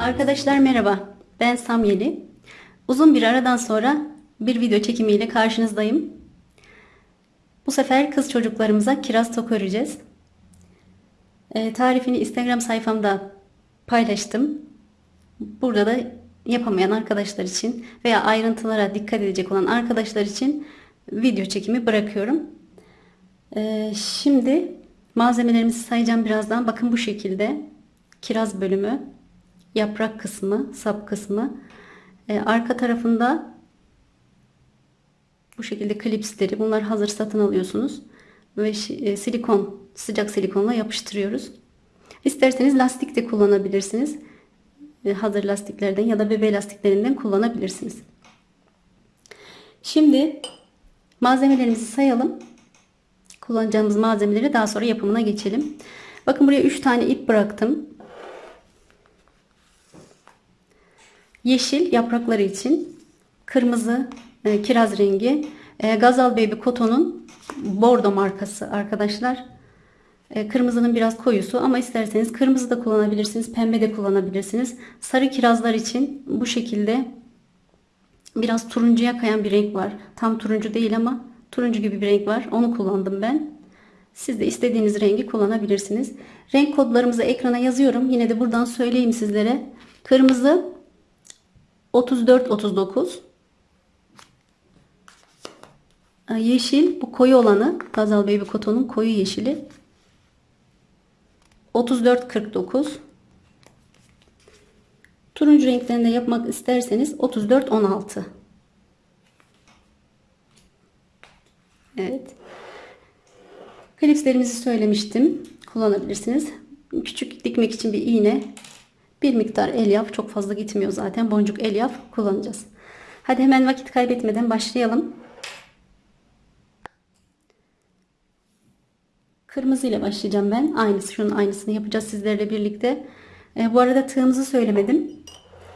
Arkadaşlar merhaba. Ben Samyeli. Uzun bir aradan sonra bir video çekimiyle karşınızdayım. Bu sefer kız çocuklarımıza kiraz toku öreceğiz. Ee, tarifini Instagram sayfamda paylaştım. Burada da yapamayan arkadaşlar için veya ayrıntılara dikkat edecek olan arkadaşlar için video çekimi bırakıyorum. Ee, şimdi malzemelerimizi sayacağım birazdan. Bakın bu şekilde kiraz bölümü, yaprak kısmı, sap kısmı. Ee, arka tarafında bu şekilde klipsleri. Bunlar hazır satın alıyorsunuz. Ve e, silikon, sıcak silikonla yapıştırıyoruz. İsterseniz lastik de kullanabilirsiniz. E, hazır lastiklerden ya da bebe lastiklerinden kullanabilirsiniz. Şimdi malzemelerimizi sayalım. Kullanacağımız malzemeleri daha sonra yapımına geçelim. Bakın buraya 3 tane ip bıraktım. Yeşil yaprakları için kırmızı e, kiraz rengi e, Gazal Baby Koton'un bordo markası arkadaşlar. E, kırmızının biraz koyusu ama isterseniz kırmızı da kullanabilirsiniz, pembe de kullanabilirsiniz. Sarı kirazlar için bu şekilde biraz turuncuya kayan bir renk var. Tam turuncu değil ama turuncu gibi bir renk var. Onu kullandım ben. Siz de istediğiniz rengi kullanabilirsiniz. Renk kodlarımızı ekrana yazıyorum. Yine de buradan söyleyeyim sizlere. Kırmızı 34 39 Yeşil bu koyu olanı Gazal Baby Koton'un koyu yeşili 34 49 Turuncu renklerinde yapmak isterseniz 34 16 Evet. Klipslerimizi söylemiştim. Kullanabilirsiniz. Küçük dikmek için bir iğne, bir miktar elyaf, çok fazla gitmiyor zaten. Boncuk elyaf kullanacağız. Hadi hemen vakit kaybetmeden başlayalım. Kırmızı ile başlayacağım ben. Aynısı, şunun aynısını yapacağız sizlerle birlikte. E, bu arada tığımızı söylemedim.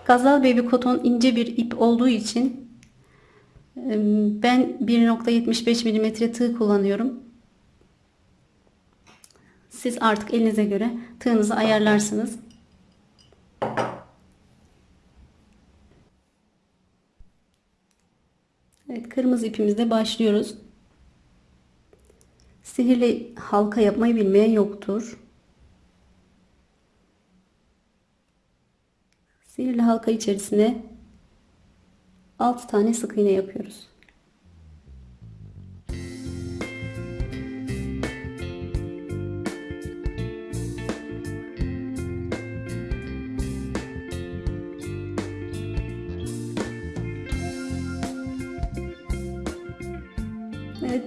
Gazal Baby Koton ince bir ip olduğu için e, ben 1.75 mm tığ kullanıyorum. Siz artık elinize göre tığınızı ayarlarsınız. Evet, kırmızı ipimizde başlıyoruz. Sihirli halka yapmayı bilmeyen yoktur. Sihirli halka içerisine 6 tane sık iğne yapıyoruz.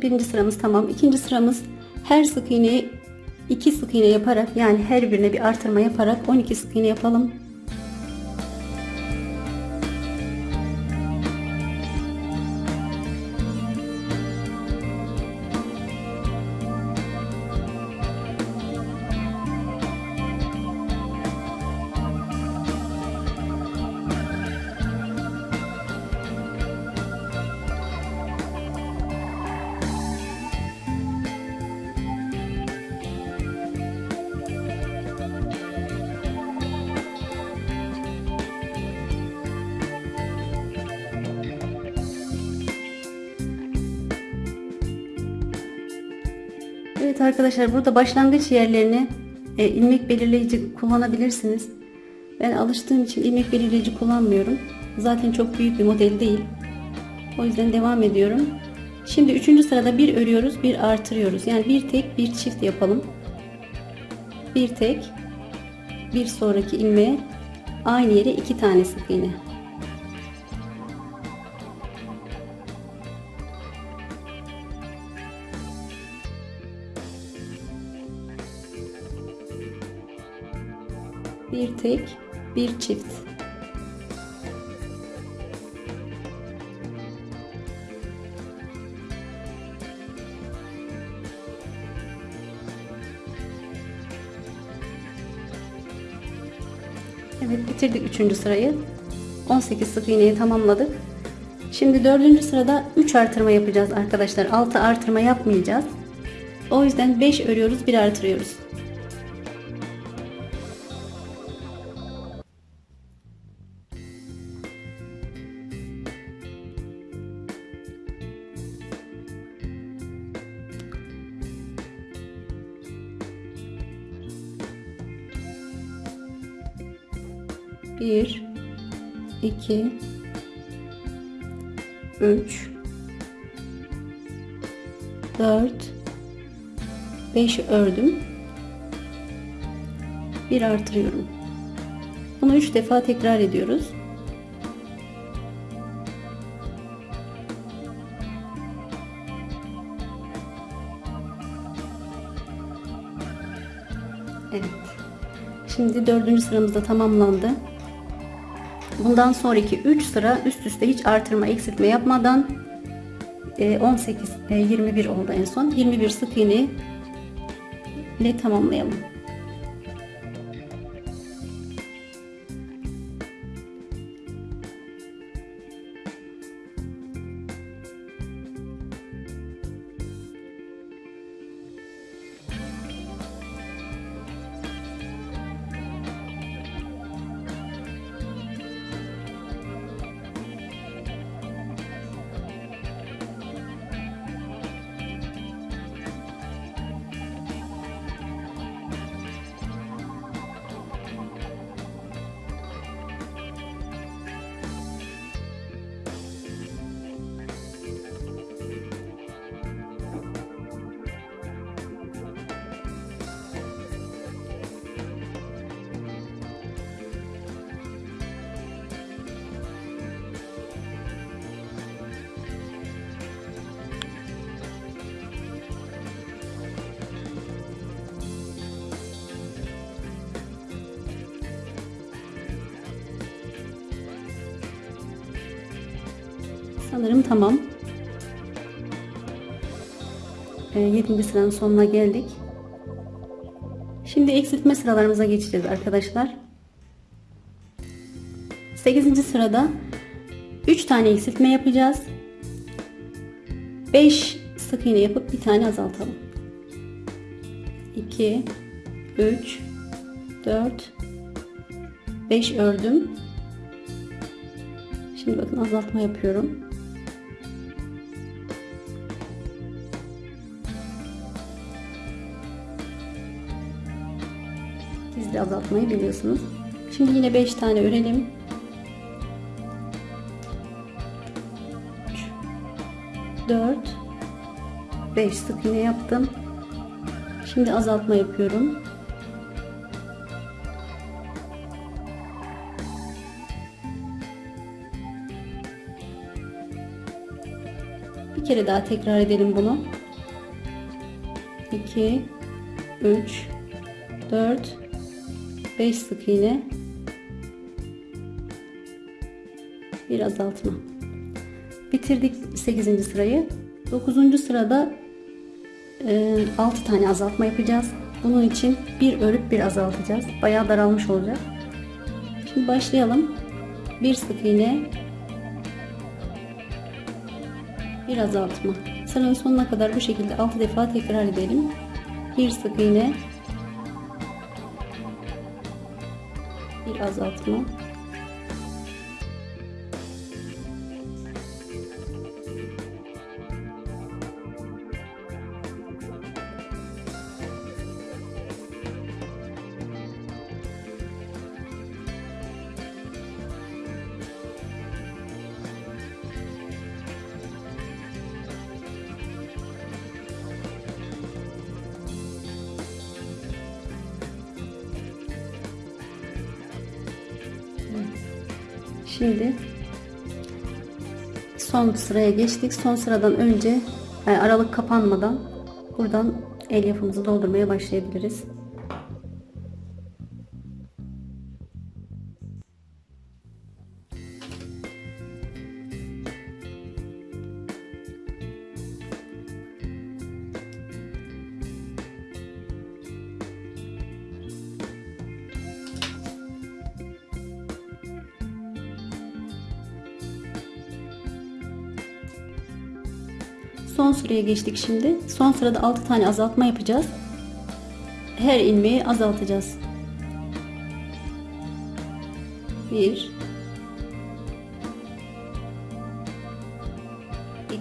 Birinci sıramız tamam. İkinci sıramız her sık iğneyi 2 sık iğne yaparak yani her birine bir artırma yaparak 12 sık iğne yapalım. Evet arkadaşlar burada başlangıç yerlerini e, ilmek belirleyici kullanabilirsiniz. Ben alıştığım için ilmek belirleyici kullanmıyorum. Zaten çok büyük bir model değil. O yüzden devam ediyorum. Şimdi üçüncü sırada bir örüyoruz, bir artırıyoruz. Yani bir tek, bir çift yapalım. Bir tek, bir sonraki ilmeğe aynı yere iki tane sık iğne. Tek bir çift Evet bitirdik 3. sırayı 18 sık iğneyi tamamladık şimdi 4. sırada 3 artırma yapacağız arkadaşlar 6 artırma yapmayacağız o yüzden 5 örüyoruz bir artırıyoruz 5 ördüm. Bir artırıyorum. Bunu 3 defa tekrar ediyoruz. Evet. Şimdi dördüncü sıramızda tamamlandı. Bundan sonraki 3 sıra üst üste hiç artırma eksiltme yapmadan 18 e, 21 e, oldu en son. 21 sık iğne ile tamamlayalım. Sanırım tamam. E, 7. sıranın sonuna geldik. Şimdi eksiltme sıralarımıza geçeceğiz arkadaşlar. 8. sırada 3 tane eksiltme yapacağız. 5 sık iğne yapıp bir tane azaltalım. 2 3 4 5 ördüm. Şimdi bakın azaltma yapıyorum. Siz de azaltmayı biliyorsunuz. Şimdi yine 5 tane örelim. 3 4 5 sık iğne yaptım. Şimdi azaltma yapıyorum. Bir kere daha tekrar edelim bunu. 2 3 4 5 sık iğne. Bir azaltma. Bitirdik 8. sırayı. 9. sırada e, 6 tane azaltma yapacağız. Bunun için bir örüp bir azaltacağız. Bayağı daralmış olacak. Şimdi başlayalım. Bir sık iğne. Bir azaltma. Sıranın sonuna kadar bu şekilde 6 defa tekrar edelim. Bir sık iğne azaltma. Son sıraya geçtik. Son sıradan önce aralık kapanmadan buradan el yapımızı doldurmaya başlayabiliriz. Sıraya geçtik şimdi. Son sırada 6 tane azaltma yapacağız. Her ilmeği azaltacağız. 1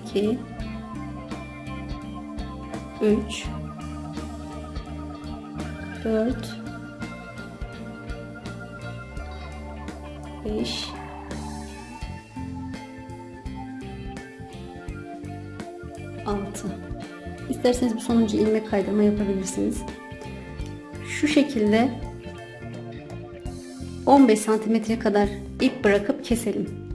2 3 4 5 6 İsterseniz bu sonuncu ilmek kaydırma yapabilirsiniz. Şu şekilde 15 santimetre kadar ip bırakıp keselim.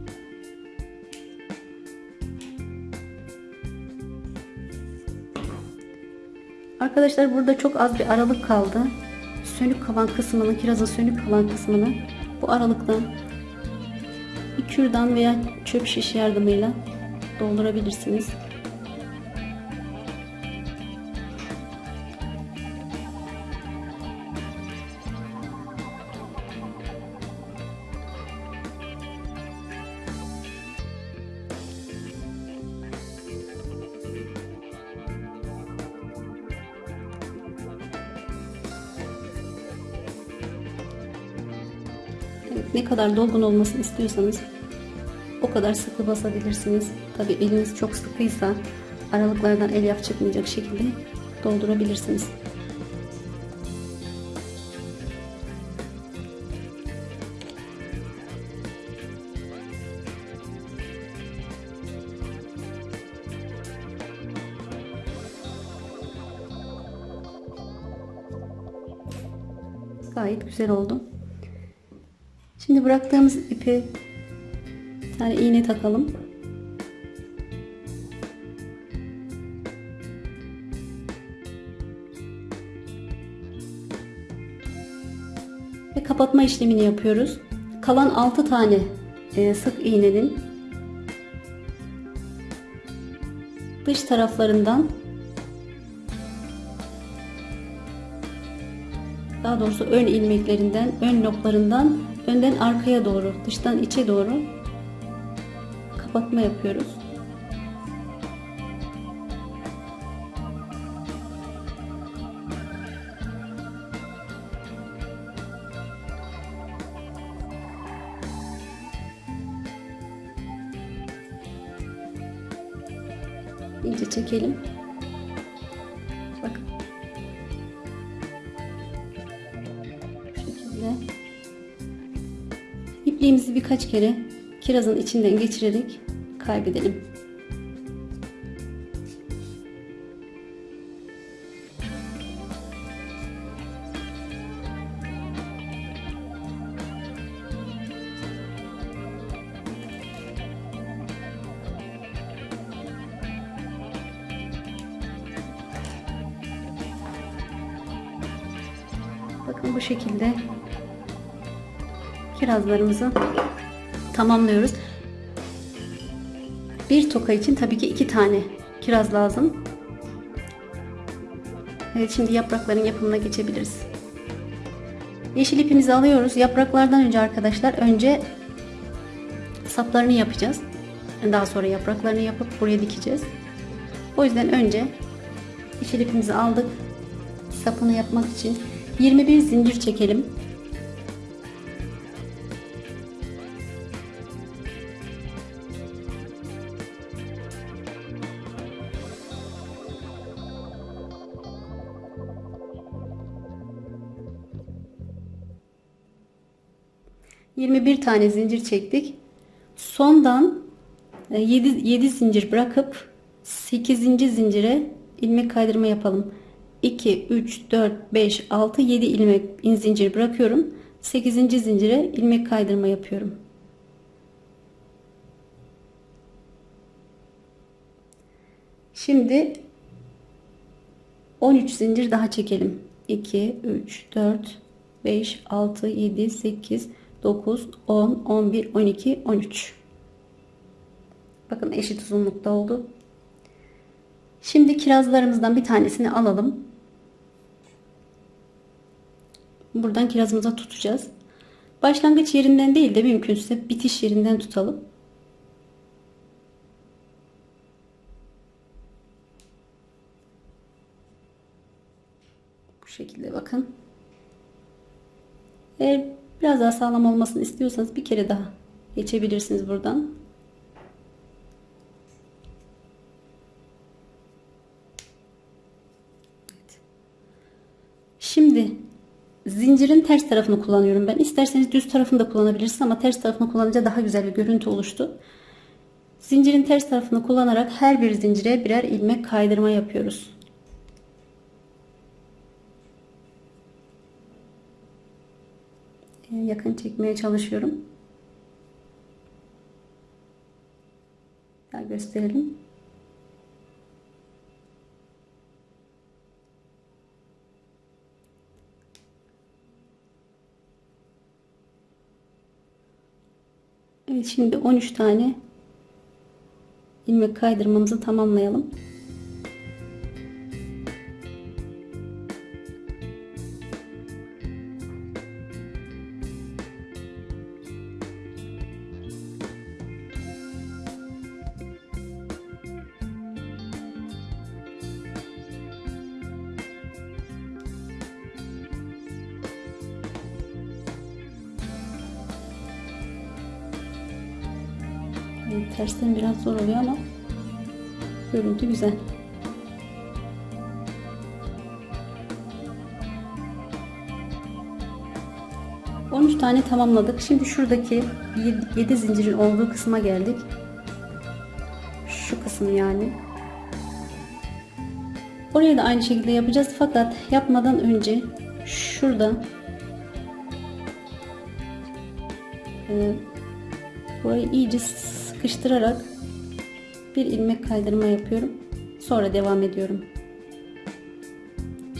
Arkadaşlar burada çok az bir aralık kaldı. Sönük kalan kısmını, kirazın sönük kalan kısmını bu aralıktan bir kürdan veya çöp şiş yardımıyla doldurabilirsiniz. Ne kadar dolgun olmasını istiyorsanız o kadar sıkı basabilirsiniz. Tabi eliniz çok sıkıysa aralıklardan elyaf çıkmayacak şekilde doldurabilirsiniz. Gayet güzel oldu. Şimdi bıraktığımız ipi bir tane iğne takalım. Ve kapatma işlemini yapıyoruz. Kalan 6 tane e, sık iğnenin dış taraflarından daha doğrusu ön ilmeklerinden, ön noklarından önden arkaya doğru, dıştan içe doğru kapatma yapıyoruz. kere kirazın içinden geçirerek kaybedelim. Bakın bu şekilde kirazlarımızı tamamlıyoruz. Bir toka için tabii ki iki tane kiraz lazım. Evet şimdi yaprakların yapımına geçebiliriz. Yeşil ipimizi alıyoruz. Yapraklardan önce arkadaşlar önce saplarını yapacağız. Daha sonra yapraklarını yapıp buraya dikeceğiz. O yüzden önce yeşil ipimizi aldık. Sapını yapmak için 21 zincir çekelim. Yirmi bir tane zincir çektik. Sondan 7, 7 zincir bırakıp 8. zincire ilmek kaydırma yapalım. 2, 3, 4, 5, 6, 7 ilmek in zincir bırakıyorum. 8. zincire ilmek kaydırma yapıyorum. Şimdi 13 zincir daha çekelim. 2, 3, 4, 5, 6, 7, 8, 9, 10, 11, 12, 13. Bakın eşit uzunlukta oldu. Şimdi kirazlarımızdan bir tanesini alalım. Buradan kirazımıza tutacağız. Başlangıç yerinden değil de mümkünse bitiş yerinden tutalım. Bu şekilde bakın. Eğer biraz daha sağlam olmasını istiyorsanız bir kere daha geçebilirsiniz buradan. Şimdi Zincirin ters tarafını kullanıyorum ben. İsterseniz düz tarafını da kullanabilirsiniz ama ters tarafını kullanınca daha güzel bir görüntü oluştu. Zincirin ters tarafını kullanarak her bir zincire birer ilmek kaydırma yapıyoruz. Yakın çekmeye çalışıyorum. Daha gösterelim. Evet şimdi 13 tane ilmek kaydırmamızı tamamlayalım. Tersten biraz zor oluyor ama görüntü güzel. On tane tamamladık. Şimdi şuradaki 7 zincirin olduğu kısma geldik. Şu kısım yani. Oraya da aynı şekilde yapacağız fakat yapmadan önce şurada e, burayı iyice sıkıştırarak bir ilmek kaydırma yapıyorum. Sonra devam ediyorum.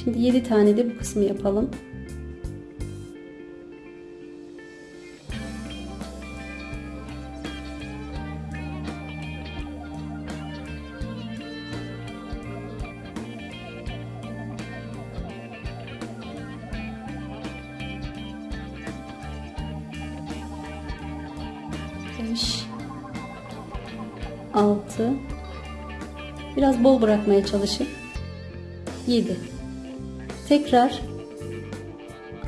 Şimdi 7 tane de bu kısmı yapalım. Bol bırakmaya çalışıp 7 tekrar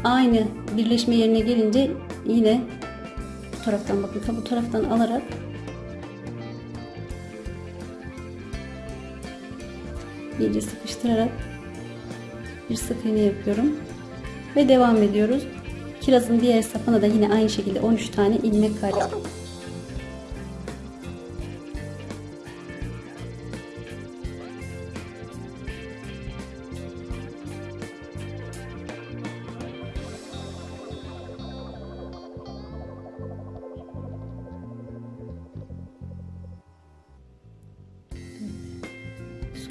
aynı birleşme yerine gelince yine bu taraftan bakın bu taraftan alarak iyice sıkıştırarak bir sık iğne yapıyorum. Ve devam ediyoruz. Kirazın diğer sapına da yine aynı şekilde 13 tane ilmek kaydırıyorum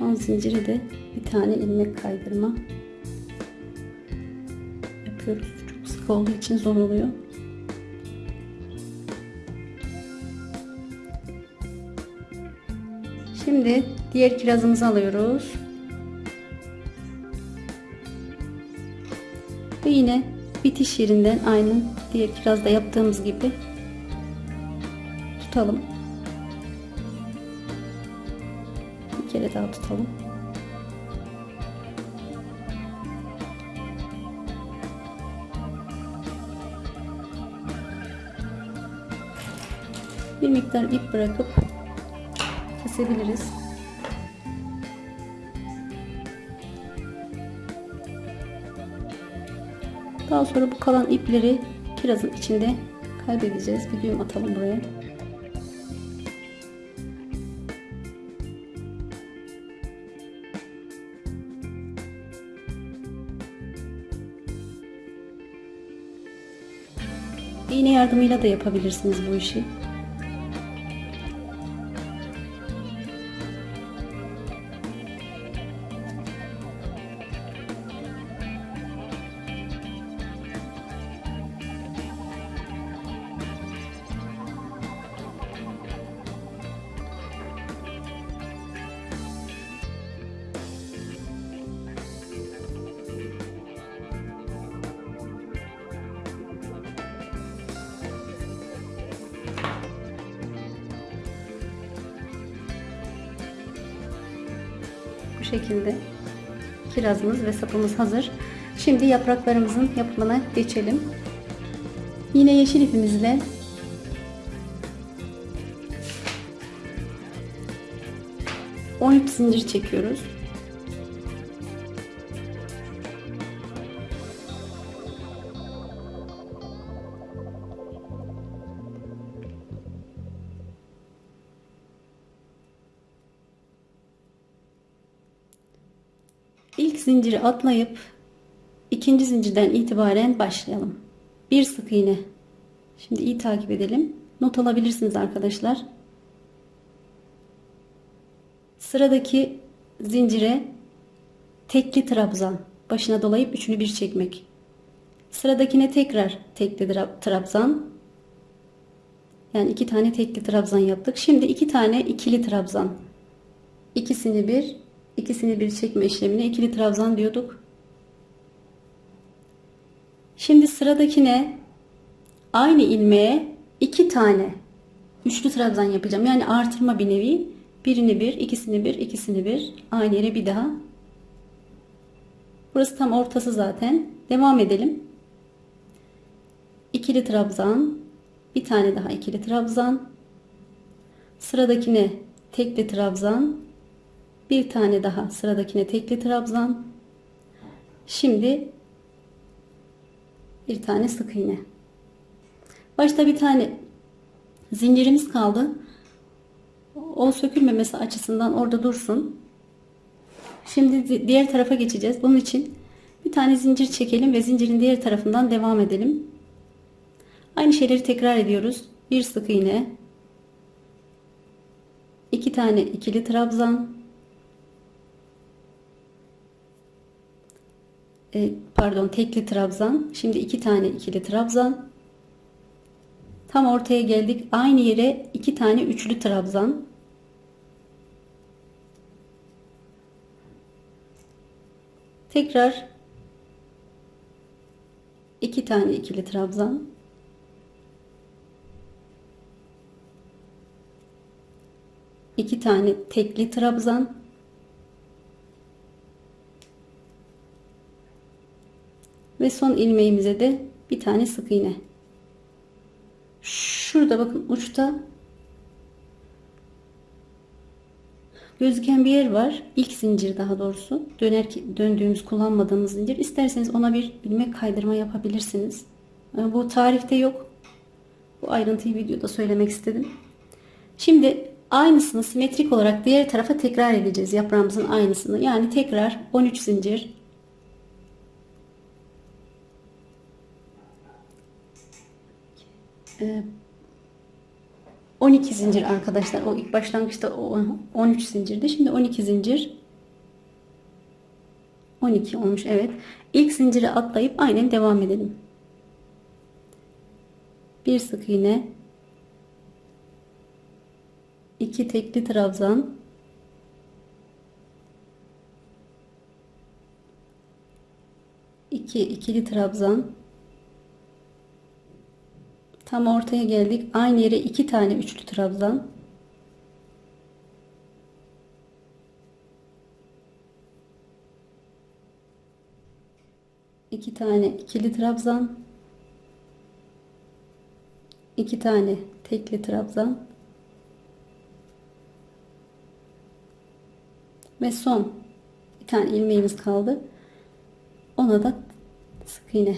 Son zinciri de bir tane ilmek kaydırma yapıyoruz. Çok sık olduğu için zor oluyor. Şimdi diğer kirazımızı alıyoruz. Ve yine bitiş yerinden aynı diğer kirazda yaptığımız gibi tutalım. Daha tutalım. Bir miktar ip bırakıp kesebiliriz. Daha sonra bu kalan ipleri kirazın içinde kaybedeceğiz. Bir düğüm atalım buraya. Yardımıyla da yapabilirsiniz bu işi. Bu şekilde kirazımız ve sapımız hazır. Şimdi yapraklarımızın yapımına geçelim. Yine yeşil ipimizle on ip zincir çekiyoruz. Zinciri atlayıp ikinci zincirden itibaren başlayalım. Bir sık iğne. Şimdi iyi takip edelim. Not alabilirsiniz arkadaşlar. Sıradaki zincire tekli trabzan başına dolayıp üçünü bir çekmek. Sıradakine tekrar tekli trabzan. Yani iki tane tekli trabzan yaptık. Şimdi iki tane ikili trabzan. İkisini bir, ikisini bir çekme işlemine ikili trabzan diyorduk. Şimdi sıradakine aynı ilmeğe iki tane üçlü trabzan yapacağım. Yani artırma bir nevi. Birini bir, ikisini bir, ikisini bir. Aynı yere bir daha. Burası tam ortası zaten. Devam edelim. İkili trabzan. Bir tane daha ikili trabzan. Sıradakine tekli trabzan. Bir tane daha sıradakine tekli trabzan. Şimdi bir tane sık iğne. Başta bir tane zincirimiz kaldı. O sökülmemesi açısından orada dursun. Şimdi diğer tarafa geçeceğiz. Bunun için bir tane zincir çekelim ve zincirin diğer tarafından devam edelim. Aynı şeyleri tekrar ediyoruz. Bir sık iğne, iki tane ikili trabzan, e, pardon tekli trabzan. Şimdi iki tane ikili trabzan. Tam ortaya geldik. Aynı yere iki tane üçlü trabzan. Tekrar iki tane ikili trabzan. iki tane tekli trabzan. Ve son ilmeğimize de bir tane sık iğne. Şurada bakın uçta gözüken bir yer var. İlk zincir daha doğrusu. Döner döndüğümüz kullanmadığımız zincir. İsterseniz ona bir ilmek kaydırma yapabilirsiniz. Bu tarifte yok. Bu ayrıntıyı videoda söylemek istedim. Şimdi aynısını simetrik olarak diğer tarafa tekrar edeceğiz. Yaprağımızın aynısını. Yani tekrar 13 zincir 12 ee, zincir arkadaşlar. O ilk başlangıçta 13 zincirdi. Şimdi 12 zincir. 12 olmuş evet. İlk zinciri atlayıp aynen devam edelim. Bir sık iğne. 2 tekli trabzan. 2 ikili trabzan. Tam ortaya geldik. Aynı yere iki tane üçlü trabzan. iki tane ikili trabzan. iki tane tekli trabzan. Ve son bir tane ilmeğimiz kaldı. Ona da sık iğne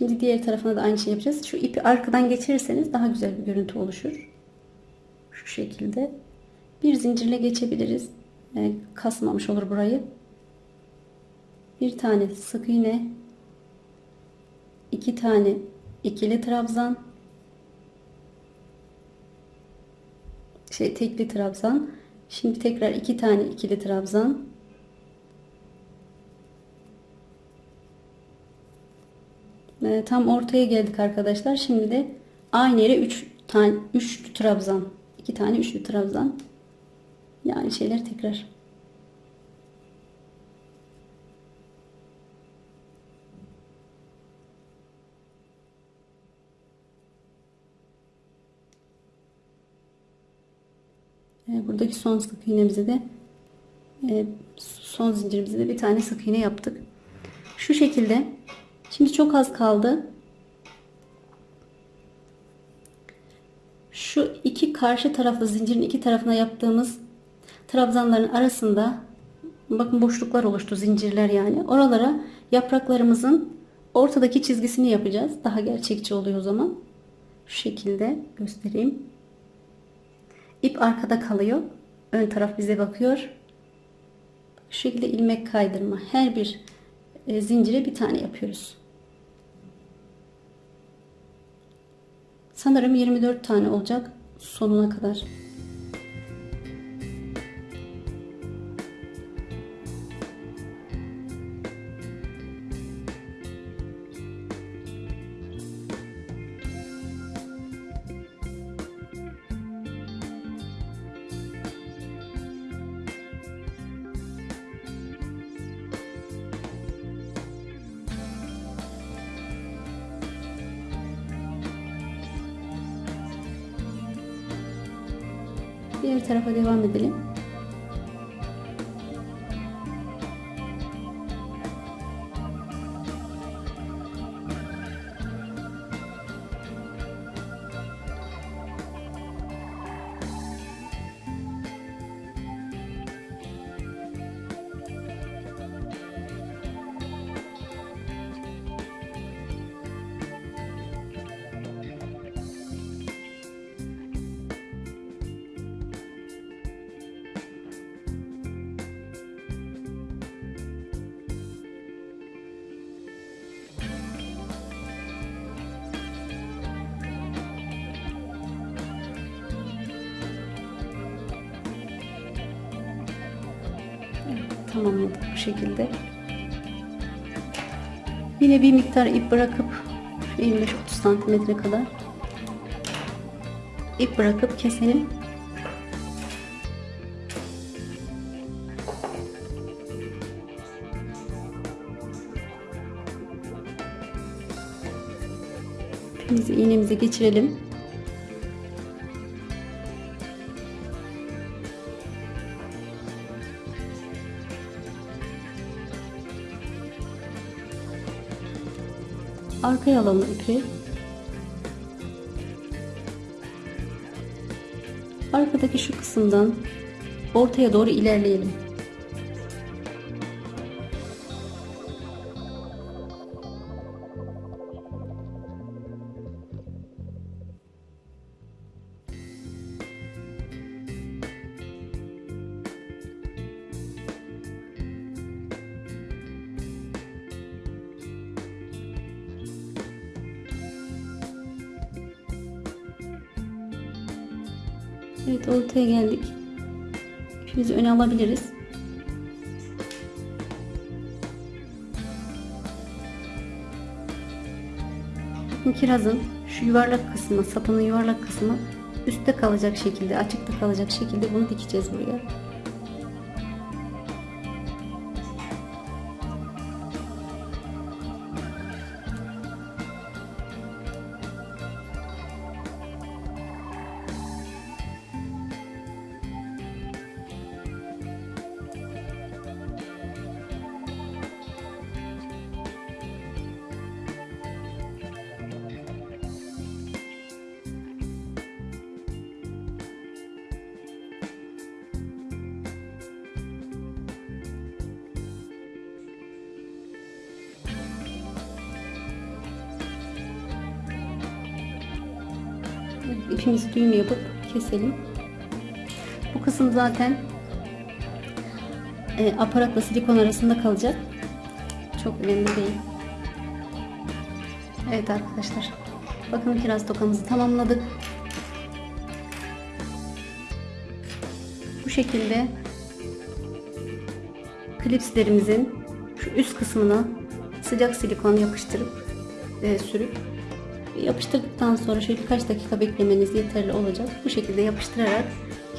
Şimdi diğer tarafına da aynı şey yapacağız. Şu ipi arkadan geçirirseniz daha güzel bir görüntü oluşur. Şu şekilde. Bir zincirle geçebiliriz. Yani kasmamış olur burayı. Bir tane sık iğne. iki tane ikili trabzan. Şey tekli trabzan. Şimdi tekrar iki tane ikili trabzan. E, tam ortaya geldik arkadaşlar. Şimdi de aynı yere 3 tane 3 trabzan, 2 tane üçlü trabzan. Yani şeyler tekrar. E, buradaki son sık iğnemizi de e, son zincirimizi de bir tane sık iğne yaptık. Şu şekilde Şimdi çok az kaldı. Şu iki karşı taraflı zincirin iki tarafına yaptığımız trabzanların arasında bakın boşluklar oluştu zincirler yani. Oralara yapraklarımızın ortadaki çizgisini yapacağız. Daha gerçekçi oluyor o zaman. Şu şekilde göstereyim. İp arkada kalıyor. Ön taraf bize bakıyor. Şu şekilde ilmek kaydırma. Her bir e, zincire bir tane yapıyoruz. Sanırım 24 tane olacak sonuna kadar. Tarafa devam edelim. Tamamladık bu şekilde. Yine bir miktar ip bırakıp 25-30 santimetre kadar ip bırakıp keselim. İpimizi iğnemize geçirelim. Arkaya alalım ipi. Arkadaki şu kısımdan ortaya doğru ilerleyelim. Ortaya geldik. İpimizi öne alabiliriz. Bakın kirazın şu yuvarlak kısmı, sapının yuvarlak kısmı üstte kalacak şekilde, açıkta kalacak şekilde bunu dikeceğiz buraya. Zaten e, aparatla silikon arasında kalacak. Çok önemli değil. Evet arkadaşlar. Bakın kiraz tokamızı tamamladık. Bu şekilde klipslerimizin şu üst kısmına sıcak silikon yapıştırıp e, sürüp Yapıştırdıktan sonra şöyle birkaç dakika beklemeniz yeterli olacak. Bu şekilde yapıştırarak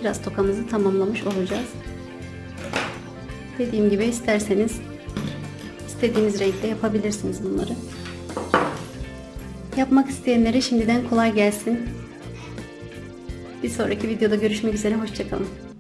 kiraz tokamızı tamamlamış olacağız. Dediğim gibi isterseniz istediğiniz renkte yapabilirsiniz bunları. Yapmak isteyenlere şimdiden kolay gelsin. Bir sonraki videoda görüşmek üzere. Hoşçakalın.